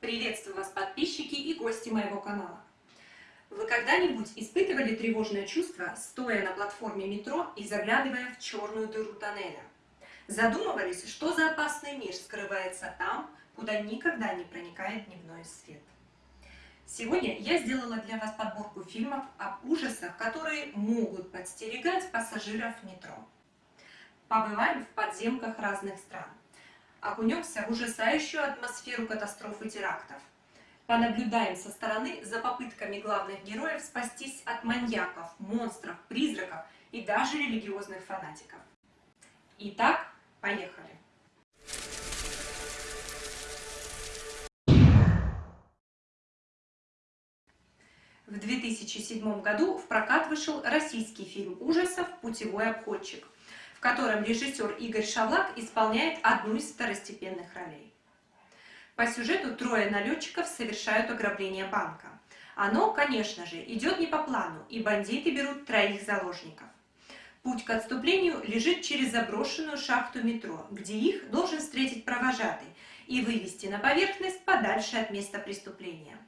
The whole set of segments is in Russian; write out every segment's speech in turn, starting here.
Приветствую вас, подписчики и гости моего канала. Вы когда-нибудь испытывали тревожное чувство, стоя на платформе метро и заглядывая в черную дыру тоннеля? Задумывались, что за опасный мир скрывается там, куда никогда не проникает дневной свет? Сегодня я сделала для вас подборку фильмов об ужасах, которые могут подстерегать пассажиров метро. Побываем в подземках разных стран окунемся в ужасающую атмосферу катастроф и терактов. Понаблюдаем со стороны за попытками главных героев спастись от маньяков, монстров, призраков и даже религиозных фанатиков. Итак, поехали! В 2007 году в прокат вышел российский фильм ужасов «Путевой обходчик», в котором режиссер Игорь Шавлак исполняет одну из второстепенных ролей. По сюжету трое налетчиков совершают ограбление банка. Оно, конечно же, идет не по плану, и бандиты берут троих заложников. Путь к отступлению лежит через заброшенную шахту метро, где их должен встретить провожатый и вывести на поверхность подальше от места преступления.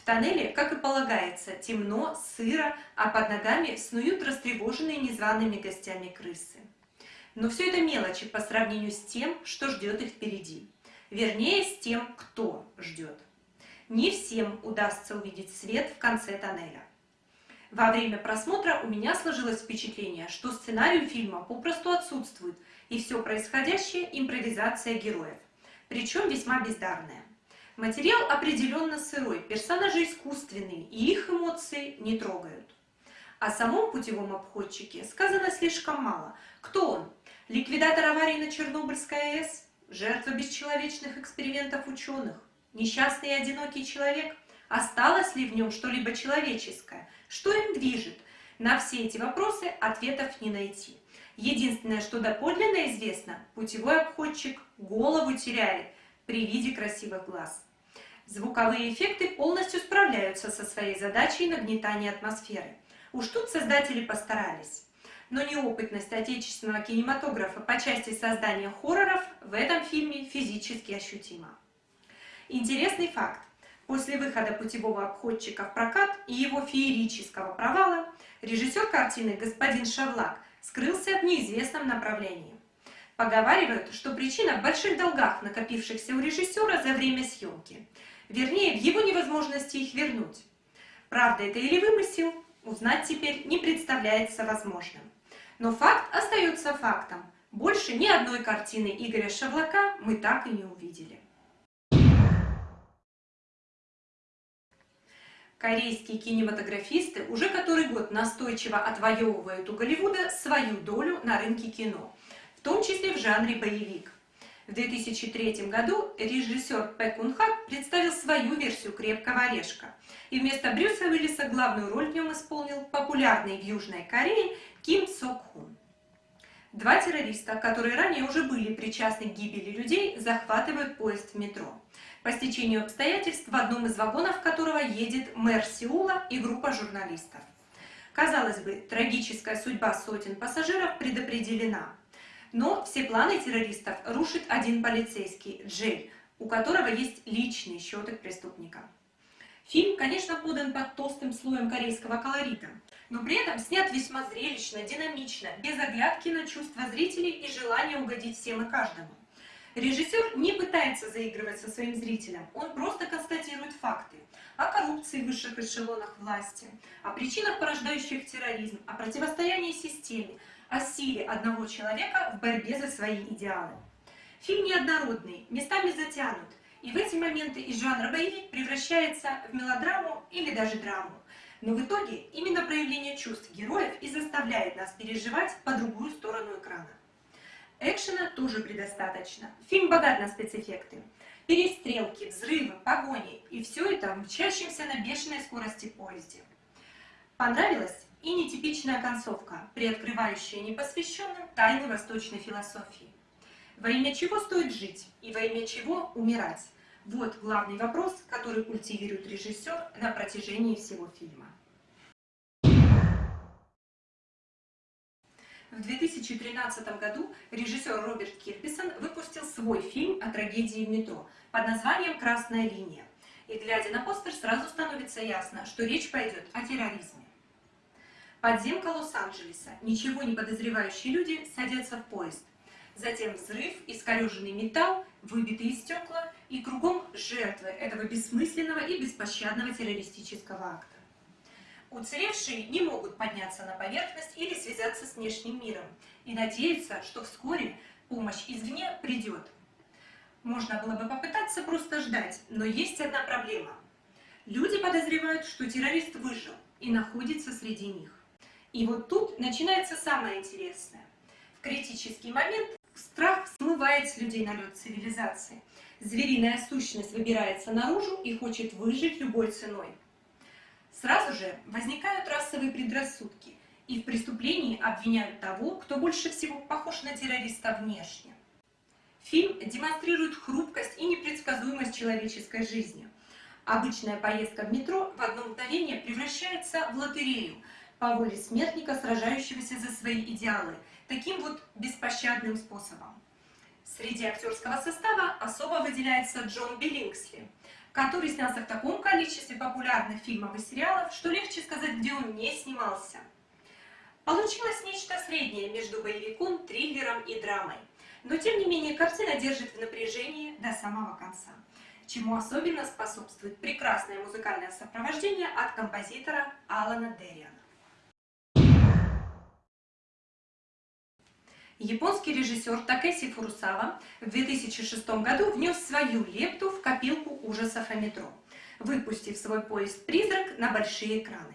В тоннеле, как и полагается, темно, сыро, а под ногами снуют растревоженные незваными гостями крысы. Но все это мелочи по сравнению с тем, что ждет их впереди. Вернее, с тем, кто ждет. Не всем удастся увидеть свет в конце тоннеля. Во время просмотра у меня сложилось впечатление, что сценарий фильма попросту отсутствует, и все происходящее – импровизация героев, причем весьма бездарная. Материал определенно сырой, персонажи искусственные, и их эмоции не трогают. О самом путевом обходчике сказано слишком мало. Кто он? Ликвидатор аварии на Чернобыльской АЭС? Жертва бесчеловечных экспериментов ученых? Несчастный и одинокий человек? Осталось ли в нем что-либо человеческое? Что им движет? На все эти вопросы ответов не найти. Единственное, что доподлинно известно, путевой обходчик голову теряет при виде красивых глаз. Звуковые эффекты полностью справляются со своей задачей нагнетания атмосферы. Уж тут создатели постарались. Но неопытность отечественного кинематографа по части создания хорроров в этом фильме физически ощутима. Интересный факт. После выхода «Путевого обходчика» в прокат и его феерического провала, режиссер картины господин Шавлак скрылся в неизвестном направлении. Поговаривают, что причина в больших долгах, накопившихся у режиссера за время съемки. Вернее, в его невозможности их вернуть. Правда это или вымысел, узнать теперь не представляется возможным. Но факт остается фактом. Больше ни одной картины Игоря Шавлака мы так и не увидели. Корейские кинематографисты уже который год настойчиво отвоевывают у Голливуда свою долю на рынке кино, в том числе в жанре боевик. В 2003 году режиссер Пэ Кун Хак представил свою версию «Крепкого орешка». И вместо Брюса Уиллиса главную роль в нем исполнил популярный в Южной Корее Ким Сок Хун. Два террориста, которые ранее уже были причастны к гибели людей, захватывают поезд в метро. По стечению обстоятельств в одном из вагонов которого едет мэр Сеула и группа журналистов. Казалось бы, трагическая судьба сотен пассажиров предопределена. Но все планы террористов рушит один полицейский, Джей, у которого есть счеты к преступникам. Фильм, конечно, подан под толстым слоем корейского колорита, но при этом снят весьма зрелищно, динамично, без оглядки на чувства зрителей и желания угодить всем и каждому. Режиссер не пытается заигрывать со своим зрителем, он просто констатирует факты о коррупции в высших эшелонах власти, о причинах, порождающих терроризм, о противостоянии системе, о силе одного человека в борьбе за свои идеалы. Фильм неоднородный, местами затянут, и в эти моменты из жанра боевик превращается в мелодраму или даже драму. Но в итоге именно проявление чувств героев и заставляет нас переживать по другую сторону экрана. Экшена тоже предостаточно. Фильм богат на спецэффекты. Перестрелки, взрывы, погони. И все это в мчащемся на бешеной скорости поезде. Понравилось? И нетипичная концовка, приоткрывающая непосвященным тайны восточной философии. Во имя чего стоит жить и во имя чего умирать? Вот главный вопрос, который культивирует режиссер на протяжении всего фильма. В 2013 году режиссер Роберт Кирписон выпустил свой фильм о трагедии в метро под названием «Красная линия». И глядя на постер, сразу становится ясно, что речь пойдет о терроризме. Подземка Лос-Анджелеса. Ничего не подозревающие люди садятся в поезд. Затем взрыв, искореженный металл, выбитые стекла и кругом жертвы этого бессмысленного и беспощадного террористического акта. Уцелевшие не могут подняться на поверхность или связаться с внешним миром и надеются, что вскоре помощь извне придет. Можно было бы попытаться просто ждать, но есть одна проблема. Люди подозревают, что террорист выжил и находится среди них. И вот тут начинается самое интересное. В критический момент страх смывает с людей налет цивилизации. Звериная сущность выбирается наружу и хочет выжить любой ценой. Сразу же возникают расовые предрассудки, и в преступлении обвиняют того, кто больше всего похож на террориста внешне. Фильм демонстрирует хрупкость и непредсказуемость человеческой жизни. Обычная поездка в метро в одно мгновение превращается в лотерею по воле смертника, сражающегося за свои идеалы, таким вот беспощадным способом. Среди актерского состава особо выделяется Джон Биллингсли – который снялся в таком количестве популярных фильмов и сериалов, что легче сказать, где он не снимался. Получилось нечто среднее между боевиком, триллером и драмой. Но тем не менее картина держит в напряжении до самого конца, чему особенно способствует прекрасное музыкальное сопровождение от композитора Алана Дериана. Японский режиссер Такеси Фурусава в 2006 году внес свою лепту в копилку ужасов о метро, выпустив свой поезд «Призрак» на большие экраны.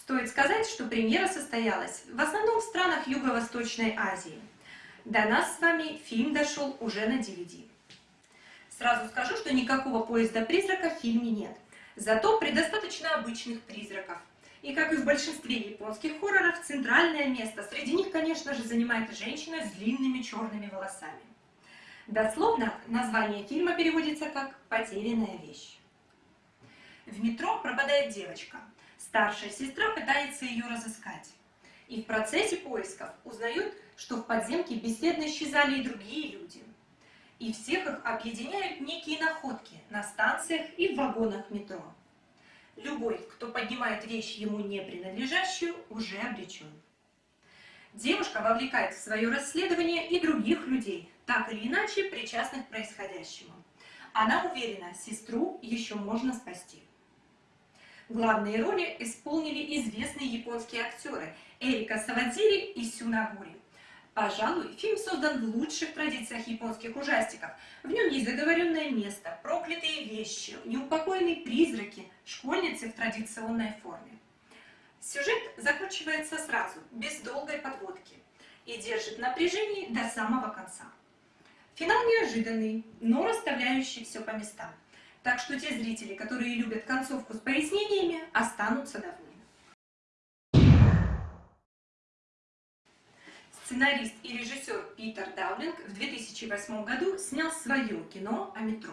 Стоит сказать, что премьера состоялась в основном в странах Юго-Восточной Азии. До нас с вами фильм дошел уже на DVD. Сразу скажу, что никакого поезда-призрака в фильме нет. Зато предостаточно обычных призраков, и как и в большинстве японских хорроров, центральное место среди них, конечно же, занимает женщина с длинными черными волосами. Дословно название фильма переводится как «потерянная вещь». В метро пропадает девочка. Старшая сестра пытается ее разыскать. И в процессе поисков узнают, что в подземке бесследно исчезали и другие люди. И всех их объединяют некие находки на станциях и в вагонах метро. Любой, кто поднимает вещь ему не принадлежащую, уже обречен. Девушка вовлекает в свое расследование и других людей, так или иначе причастных к происходящему. Она уверена, сестру еще можно спасти. Главные роли исполнили известные японские актеры Эрика Савадзири и Сюнагури. Пожалуй, фильм создан в лучших традициях японских ужастиков. В нем есть заговоренное место, проклятые вещи, неупокоенные призраки, школьницы в традиционной форме. Сюжет закручивается сразу, без долгой подводки, и держит напряжение до самого конца. Финал неожиданный, но расставляющий все по местам. Так что те зрители, которые любят концовку с пояснениями, останутся довольны. Сценарист и режиссер Питер Даулинг в 2008 году снял свое кино о метро.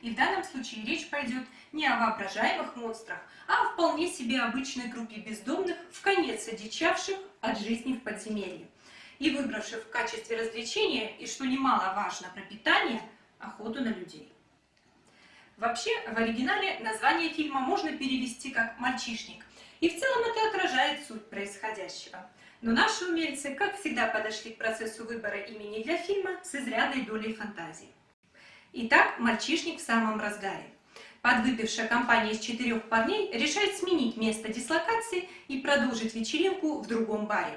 И в данном случае речь пойдет не о воображаемых монстрах, а о вполне себе обычной группе бездомных, в конец одичавших от жизни в подземелье и выбравших в качестве развлечения, и что немаловажно, пропитание, охоту на людей. Вообще, в оригинале название фильма можно перевести как «мальчишник», и в целом это отражает суть происходящего – но наши умельцы, как всегда, подошли к процессу выбора имени для фильма с изрядной долей фантазии. Итак, мальчишник в самом разгаре. Подвыпившая компания из четырех парней решает сменить место дислокации и продолжить вечеринку в другом баре.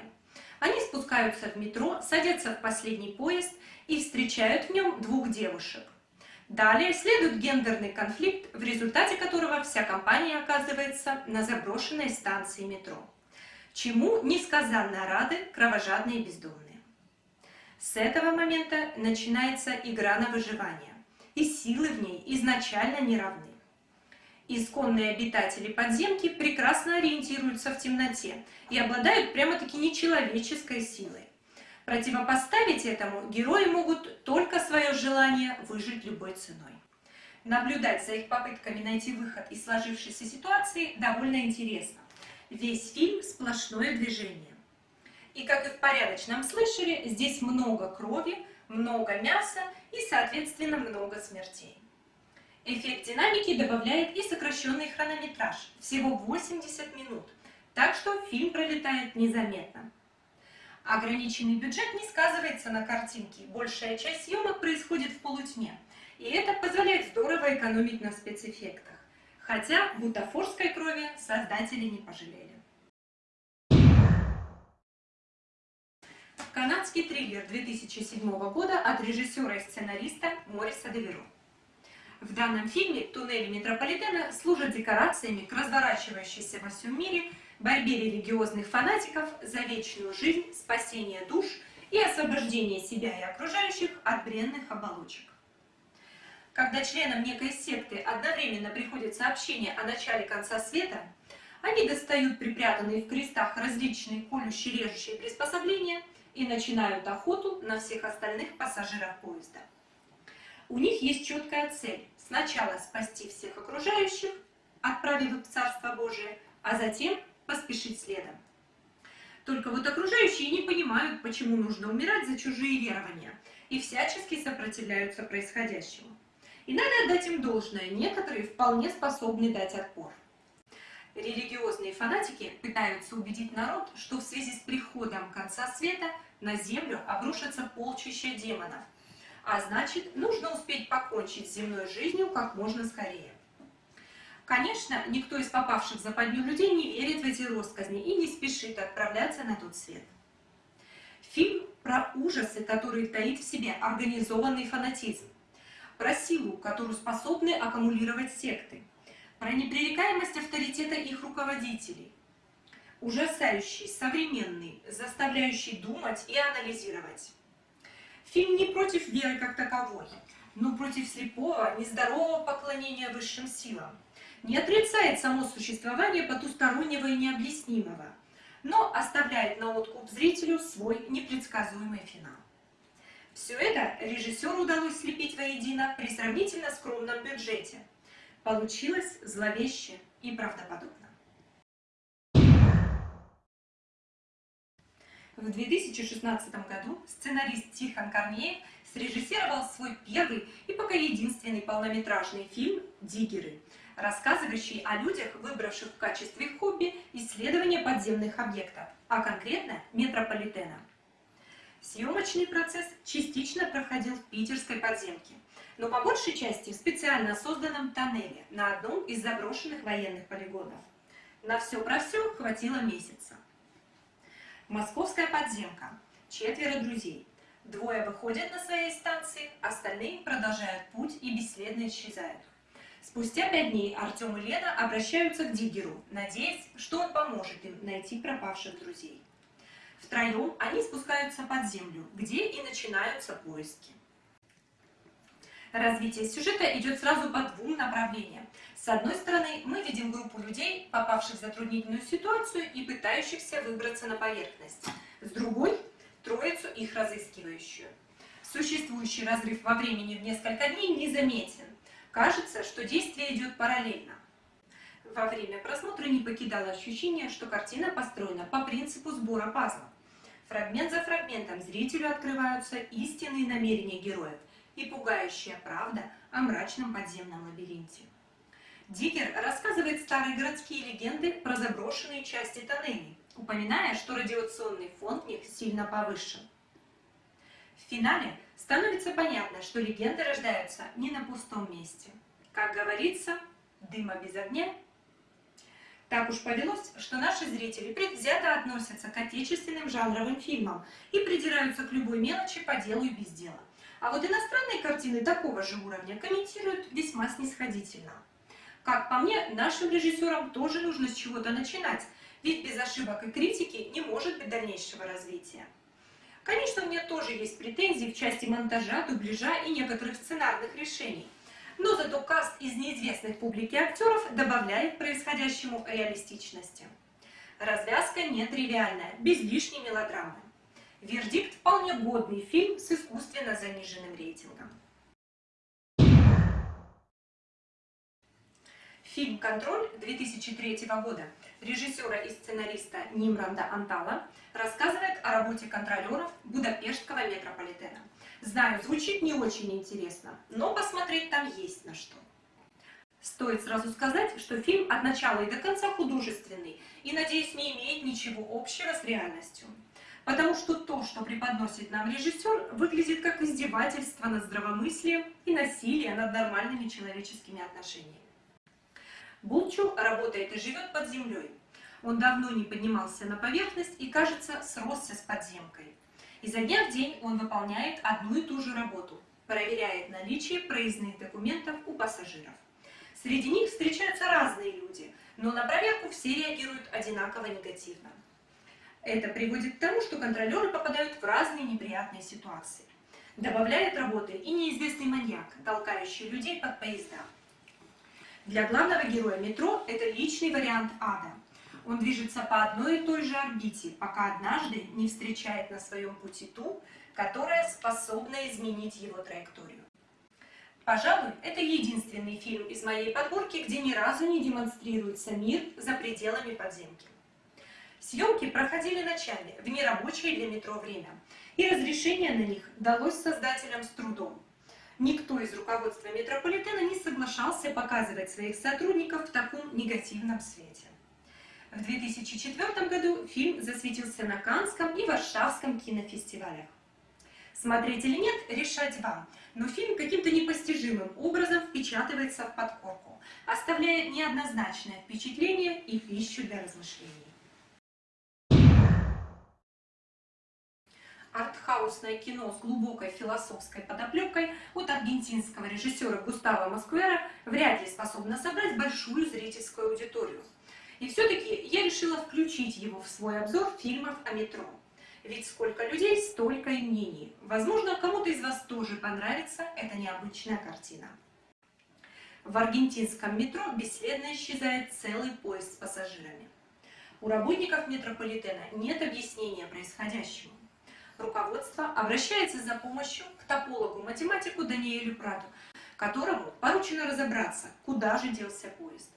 Они спускаются в метро, садятся в последний поезд и встречают в нем двух девушек. Далее следует гендерный конфликт, в результате которого вся компания оказывается на заброшенной станции метро чему несказанно рады кровожадные бездомные. С этого момента начинается игра на выживание, и силы в ней изначально не равны. Исконные обитатели подземки прекрасно ориентируются в темноте и обладают прямо-таки нечеловеческой силой. Противопоставить этому герои могут только свое желание выжить любой ценой. Наблюдать за их попытками найти выход из сложившейся ситуации довольно интересно. Весь фильм сплошное движение. И как и в порядочном слышали, здесь много крови, много мяса и, соответственно, много смертей. Эффект динамики добавляет и сокращенный хронометраж, всего 80 минут, так что фильм пролетает незаметно. Ограниченный бюджет не сказывается на картинке, большая часть съемок происходит в полутьме, и это позволяет здорово экономить на спецэффектах. Хотя бутафорской крови создатели не пожалели. Канадский триллер 2007 года от режиссера и сценариста Мориса Деверо. В данном фильме туннели метрополитена служат декорациями к разворачивающейся во всем мире борьбе религиозных фанатиков за вечную жизнь, спасение душ и освобождение себя и окружающих от бренных оболочек. Когда членам некой секты одновременно приходит сообщение о начале конца света, они достают припрятанные в крестах различные колющие-режущие приспособления и начинают охоту на всех остальных пассажиров поезда. У них есть четкая цель – сначала спасти всех окружающих, отправив их в Царство Божие, а затем поспешить следом. Только вот окружающие не понимают, почему нужно умирать за чужие верования, и всячески сопротивляются происходящему. И надо отдать им должное, некоторые вполне способны дать отпор. Религиозные фанатики пытаются убедить народ, что в связи с приходом конца света на землю обрушатся полчища демонов – а значит, нужно успеть покончить с земной жизнью как можно скорее. Конечно, никто из попавших в западню людей не верит в эти россказни и не спешит отправляться на тот свет. Фильм про ужасы, которые таит в себе организованный фанатизм, про силу, которую способны аккумулировать секты, про непререкаемость авторитета их руководителей, ужасающий, современный, заставляющий думать и анализировать. Фильм не против веры как таковой, но против слепого, нездорового поклонения высшим силам. Не отрицает само существование потустороннего и необъяснимого, но оставляет на откуп зрителю свой непредсказуемый финал. Все это режиссеру удалось слепить воедино при сравнительно скромном бюджете. Получилось зловеще и правдоподобно. В 2016 году сценарист Тихон Корнеев срежиссировал свой первый и пока единственный полнометражный фильм «Диггеры», рассказывающий о людях, выбравших в качестве хобби исследование подземных объектов, а конкретно метрополитена. Съемочный процесс частично проходил в питерской подземке, но по большей части в специально созданном тоннеле на одном из заброшенных военных полигонов. На все про все хватило месяца. Московская подземка. Четверо друзей. Двое выходят на своей станции, остальные продолжают путь и бесследно исчезают. Спустя пять дней Артем и Лена обращаются к Диггеру, надеясь, что он поможет им найти пропавших друзей. Втроем они спускаются под землю, где и начинаются поиски. Развитие сюжета идет сразу по двум направлениям. С одной стороны, мы видим группу людей, попавших в затруднительную ситуацию и пытающихся выбраться на поверхность. С другой – троицу их разыскивающую. Существующий разрыв во времени в несколько дней незаметен. Кажется, что действие идет параллельно. Во время просмотра не покидало ощущение, что картина построена по принципу сбора пазлов. Фрагмент за фрагментом зрителю открываются истинные намерения героев и пугающая правда о мрачном подземном лабиринте. Дикер рассказывает старые городские легенды про заброшенные части тоннелей, упоминая, что радиационный фон в них сильно повышен. В финале становится понятно, что легенды рождаются не на пустом месте. Как говорится, дыма без огня. Так уж повелось, что наши зрители предвзято относятся к отечественным жанровым фильмам и придираются к любой мелочи по делу и без дела. А вот иностранные картины такого же уровня комментируют весьма снисходительно. Как по мне, нашим режиссерам тоже нужно с чего-то начинать, ведь без ошибок и критики не может быть дальнейшего развития. Конечно, у меня тоже есть претензии в части монтажа, дубляжа и некоторых сценарных решений. Но зато каст из неизвестных публике актеров добавляет происходящему реалистичности. Развязка нетривиальная, без лишней мелодрамы. Вердикт вполне годный фильм с искусственно заниженным рейтингом. Фильм «Контроль» 2003 года режиссера и сценариста Нимранда Антала рассказывает о работе контролеров Будапештского метрополитена. Знаю, звучит не очень интересно, но посмотреть там есть на что. Стоит сразу сказать, что фильм от начала и до конца художественный и, надеюсь, не имеет ничего общего с реальностью. Потому что то, что преподносит нам режиссер, выглядит как издевательство над здравомыслием и насилие над нормальными человеческими отношениями. Булчу работает и живет под землей. Он давно не поднимался на поверхность и, кажется, сросся с подземкой. Изо дня в день он выполняет одну и ту же работу, проверяет наличие проездных документов у пассажиров. Среди них встречаются разные люди, но на проверку все реагируют одинаково негативно. Это приводит к тому, что контролеры попадают в разные неприятные ситуации. Добавляет работы и неизвестный маньяк, толкающий людей под поезда. Для главного героя метро это личный вариант ада. Он движется по одной и той же орбите, пока однажды не встречает на своем пути ту, которая способна изменить его траекторию. Пожалуй, это единственный фильм из моей подборки, где ни разу не демонстрируется мир за пределами подземки. Съемки проходили ночами, в нерабочее для метро время, и разрешение на них далось создателям с трудом. Никто из руководства метрополитена не соглашался показывать своих сотрудников в таком негативном свете. В 2004 году фильм засветился на Канском и Варшавском кинофестивалях. Смотреть или нет, решать вам, но фильм каким-то непостижимым образом впечатывается в подкорку, оставляя неоднозначное впечатление и пищу для размышлений. артхаусное кино с глубокой философской подоплекой от аргентинского режиссера Густава Маскуэра вряд ли способно собрать большую зрительскую аудиторию. И все-таки я решила включить его в свой обзор фильмов о метро. Ведь сколько людей, столько и мнений. Возможно, кому-то из вас тоже понравится эта необычная картина. В аргентинском метро бесследно исчезает целый поезд с пассажирами. У работников метрополитена нет объяснения происходящему руководство обращается за помощью к топологу-математику Даниэлю Прату, которому поручено разобраться, куда же делся поезд.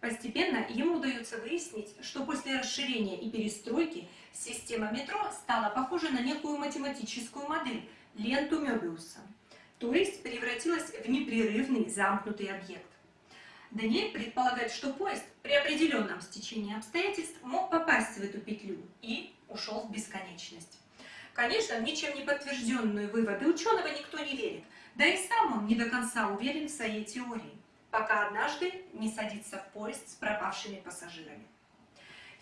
Постепенно ему удается выяснить, что после расширения и перестройки система метро стала похожа на некую математическую модель, ленту Мёбиуса, то есть превратилась в непрерывный замкнутый объект. Даниэль предполагает, что поезд при определенном стечении обстоятельств мог попасть в эту петлю и ушел в бесконечность. Конечно, в ничем не подтвержденные выводы ученого никто не верит, да и сам он не до конца уверен в своей теории, пока однажды не садится в поезд с пропавшими пассажирами.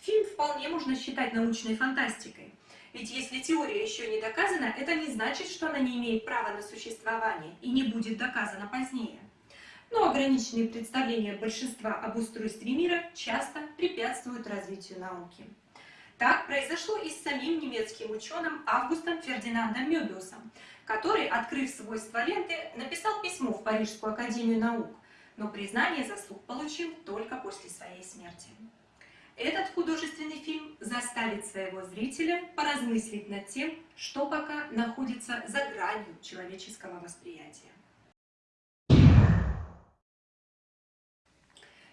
Фильм вполне можно считать научной фантастикой, ведь если теория еще не доказана, это не значит, что она не имеет права на существование и не будет доказана позднее. Но ограниченные представления большинства об устройстве мира часто препятствуют развитию науки. Так произошло и с самим немецким ученым Августом Фердинандом Мёбиусом, который, открыв свойства ленты, написал письмо в Парижскую академию наук, но признание заслуг получил только после своей смерти. Этот художественный фильм заставит своего зрителя поразмыслить над тем, что пока находится за гранью человеческого восприятия.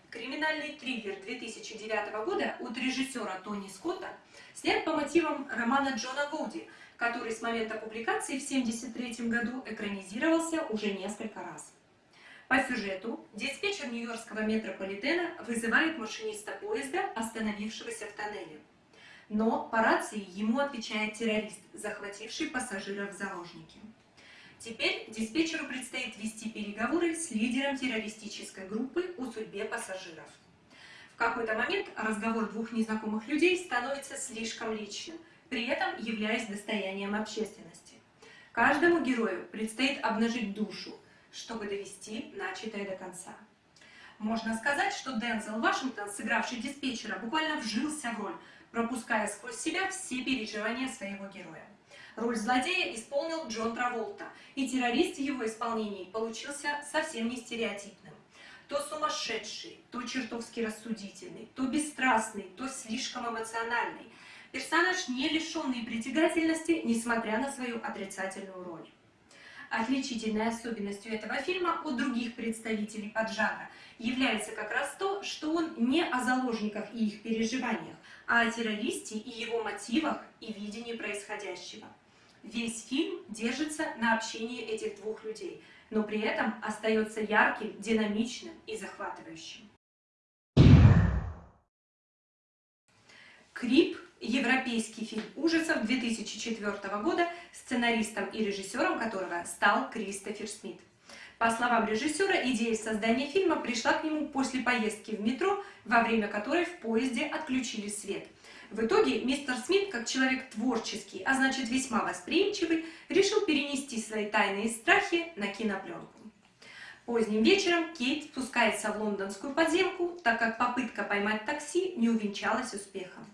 Криминальный триллер 2009 года от режиссера Тони Скотта снят по мотивам романа Джона Гоуди, который с момента публикации в 1973 году экранизировался уже несколько раз. По сюжету диспетчер Нью-Йоркского метрополитена вызывает машиниста поезда, остановившегося в тоннеле. Но по рации ему отвечает террорист, захвативший пассажиров в заложники. Теперь диспетчеру предстоит вести переговоры с лидером террористической группы о судьбе пассажиров. В какой-то момент разговор двух незнакомых людей становится слишком личным, при этом являясь достоянием общественности. Каждому герою предстоит обнажить душу, чтобы довести начатое до конца. Можно сказать, что Дензел Вашингтон, сыгравший диспетчера, буквально вжился в роль, пропуская сквозь себя все переживания своего героя. Роль злодея исполнил Джон Траволта, и террорист в его исполнении получился совсем не стереотипным. То сумасшедший, то чертовски рассудительный, то бесстрастный, то слишком эмоциональный. Персонаж не лишенный притягательности, несмотря на свою отрицательную роль. Отличительной особенностью этого фильма от других представителей поджанра является как раз то, что он не о заложниках и их переживаниях, а о террористе и его мотивах и видении происходящего. Весь фильм держится на общении этих двух людей, но при этом остается ярким, динамичным и захватывающим. Крип – европейский фильм ужасов 2004 года, сценаристом и режиссером которого стал Кристофер Смит. По словам режиссера, идея создания фильма пришла к нему после поездки в метро, во время которой в поезде отключили свет. В итоге мистер Смит, как человек творческий, а значит весьма восприимчивый, решил перенести свои тайные страхи на кинопленку. Поздним вечером Кейт спускается в лондонскую подземку, так как попытка поймать такси не увенчалась успехом.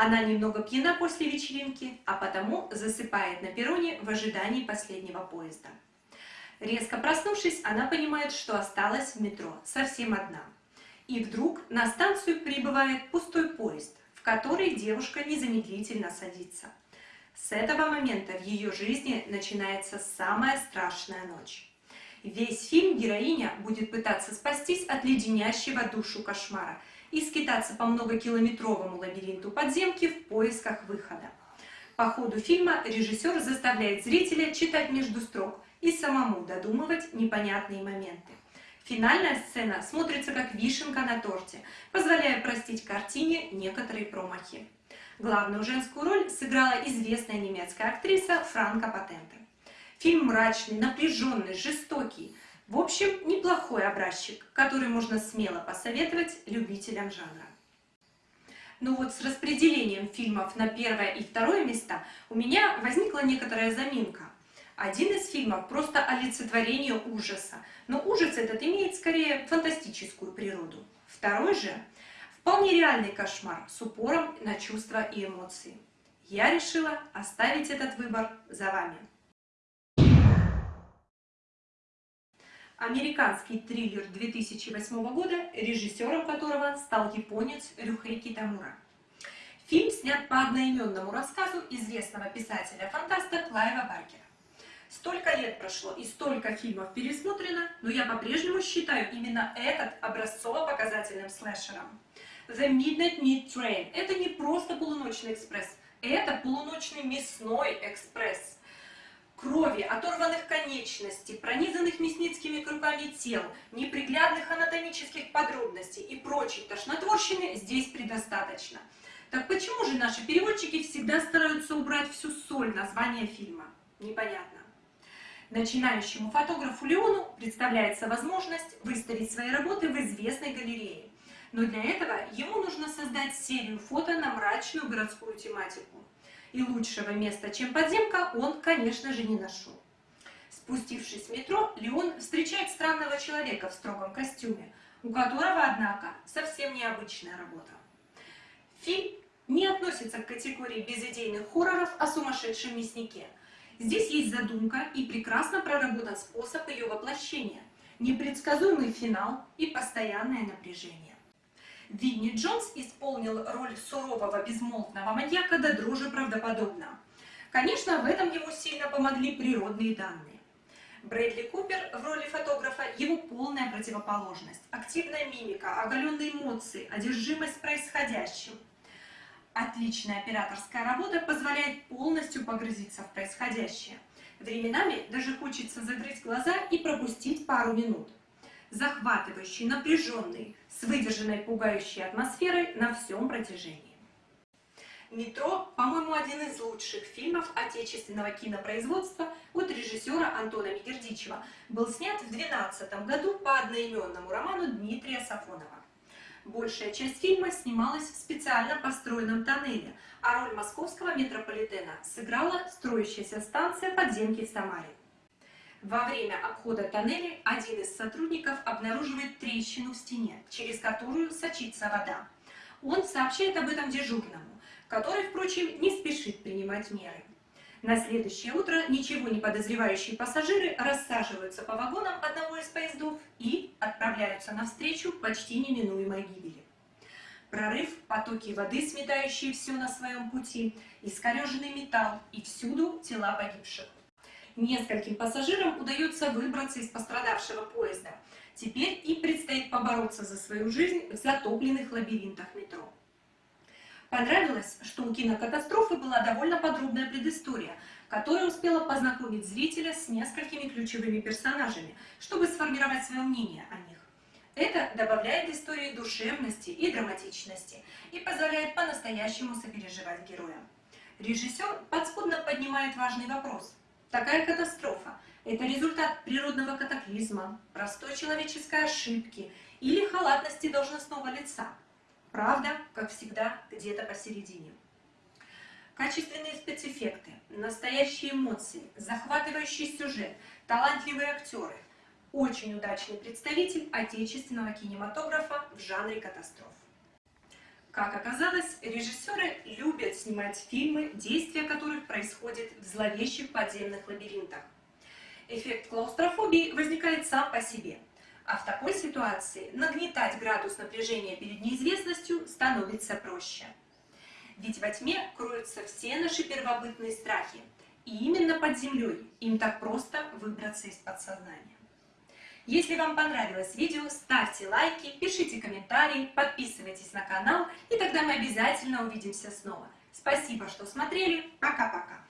Она немного пьяна после вечеринки, а потому засыпает на перроне в ожидании последнего поезда. Резко проснувшись, она понимает, что осталась в метро, совсем одна. И вдруг на станцию прибывает пустой поезд, в который девушка незамедлительно садится. С этого момента в ее жизни начинается самая страшная ночь. Весь фильм героиня будет пытаться спастись от леденящего душу кошмара и скитаться по многокилометровому лабиринту подземки в поисках выхода. По ходу фильма режиссер заставляет зрителя читать между строк и самому додумывать непонятные моменты. Финальная сцена смотрится как вишенка на торте, позволяя простить картине некоторые промахи. Главную женскую роль сыграла известная немецкая актриса Франка Патенте. Фильм мрачный, напряженный, жестокий. В общем, неплохой образчик, который можно смело посоветовать любителям жанра. Но вот с распределением фильмов на первое и второе места у меня возникла некоторая заминка. Один из фильмов просто олицетворение ужаса, но ужас этот имеет скорее фантастическую природу. Второй же вполне реальный кошмар с упором на чувства и эмоции. Я решила оставить этот выбор за вами. Американский триллер 2008 года, режиссером которого стал японец Рюхей Китамура. Фильм снят по одноименному рассказу известного писателя-фантаста Клайва Баркера. Столько лет прошло и столько фильмов пересмотрено, но я по-прежнему считаю именно этот образцово-показательным слэшером. The Midnight Meat Train – это не просто полуночный экспресс, это полуночный мясной экспресс крови, оторванных конечностей, пронизанных мясницкими крюками тел, неприглядных анатомических подробностей и прочей тошнотворщины здесь предостаточно. Так почему же наши переводчики всегда стараются убрать всю соль названия фильма? Непонятно. Начинающему фотографу Леону представляется возможность выставить свои работы в известной галерее. Но для этого ему нужно создать серию фото на мрачную городскую тематику и лучшего места, чем подземка, он, конечно же, не нашел. Спустившись в метро, Леон встречает странного человека в строгом костюме, у которого, однако, совсем необычная работа. Фильм не относится к категории безидейных хорроров о сумасшедшем мяснике. Здесь есть задумка и прекрасно проработан способ ее воплощения, непредсказуемый финал и постоянное напряжение. Винни Джонс исполнил роль сурового безмолвного маньяка до дрожи правдоподобно. Конечно, в этом ему сильно помогли природные данные. Брэдли Купер в роли фотографа – его полная противоположность. Активная мимика, оголенные эмоции, одержимость происходящим. Отличная операторская работа позволяет полностью погрузиться в происходящее. Временами даже хочется закрыть глаза и пропустить пару минут захватывающий, напряженный, с выдержанной пугающей атмосферой на всем протяжении. «Метро», по-моему, один из лучших фильмов отечественного кинопроизводства от режиссера Антона Мигердичева, был снят в 2012 году по одноименному роману Дмитрия Сафонова. Большая часть фильма снималась в специально построенном тоннеле, а роль московского метрополитена сыграла строящаяся станция подземки в Самаре. Во время обхода тоннеля один из сотрудников обнаруживает трещину в стене, через которую сочится вода. Он сообщает об этом дежурному, который, впрочем, не спешит принимать меры. На следующее утро ничего не подозревающие пассажиры рассаживаются по вагонам одного из поездов и отправляются навстречу почти неминуемой гибели. Прорыв, потоки воды, сметающие все на своем пути, искореженный металл и всюду тела погибших. Нескольким пассажирам удается выбраться из пострадавшего поезда. Теперь им предстоит побороться за свою жизнь в затопленных лабиринтах метро. Понравилось, что у кинокатастрофы была довольно подробная предыстория, которая успела познакомить зрителя с несколькими ключевыми персонажами, чтобы сформировать свое мнение о них. Это добавляет истории душевности и драматичности и позволяет по-настоящему сопереживать героям. Режиссер подспудно поднимает важный вопрос. Такая катастрофа – это результат природного катаклизма, простой человеческой ошибки или халатности должностного лица – Правда, как всегда, где-то посередине. Качественные спецэффекты, настоящие эмоции, захватывающий сюжет, талантливые актеры. Очень удачный представитель отечественного кинематографа в жанре катастроф. Как оказалось, режиссеры любят снимать фильмы, действия которых происходят в зловещих подземных лабиринтах. Эффект клаустрофобии возникает сам по себе – а в такой ситуации нагнетать градус напряжения перед неизвестностью становится проще. Ведь во тьме кроются все наши первобытные страхи, и именно под землей им так просто выбраться из подсознания. Если вам понравилось видео, ставьте лайки, пишите комментарии, подписывайтесь на канал, и тогда мы обязательно увидимся снова. Спасибо, что смотрели. Пока-пока.